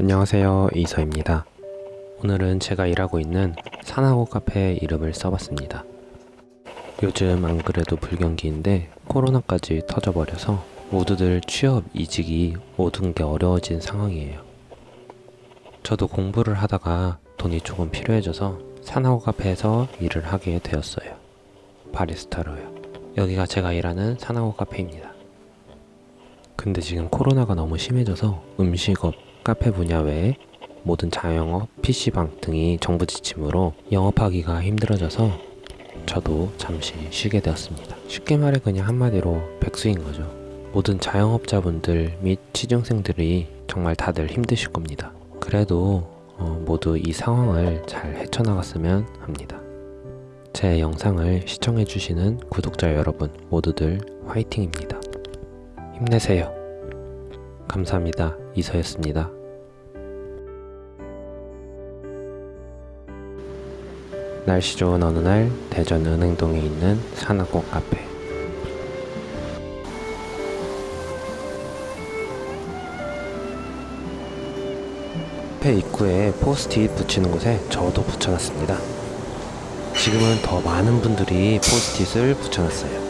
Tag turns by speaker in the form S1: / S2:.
S1: 안녕하세요 이서입니다. 오늘은 제가 일하고 있는 산하고 카페 이름을 써봤습니다. 요즘 안 그래도 불경기인데 코로나까지 터져버려서 모두들 취업 이직이 모든 게 어려워진 상황이에요. 저도 공부를 하다가 돈이 조금 필요해져서 산하고 카페에서 일을 하게 되었어요. 바리스타로요. 여기가 제가 일하는 산하고 카페입니다. 근데 지금 코로나가 너무 심해져서 음식업, 카페 분야 외에 모든 자영업, PC방 등이 정부 지침으로 영업하기가 힘들어져서 저도 잠시 쉬게 되었습니다. 쉽게 말해 그냥 한마디로 백수인 거죠. 모든 자영업자분들 및 취준생들이 정말 다들 힘드실 겁니다. 그래도 어, 모두 이 상황을 잘 헤쳐나갔으면 합니다. 제 영상을 시청해주시는 구독자 여러분 모두들 화이팅입니다. 힘내세요. 감사합니다. 이서였습니다. 날씨 좋은 어느 날 대전 은행동에 있는 산악꽃 카페 카페 입구에 포스트잇 붙이는 곳에 저도 붙여놨습니다. 지금은 더 많은 분들이 포스트잇을 붙여놨어요.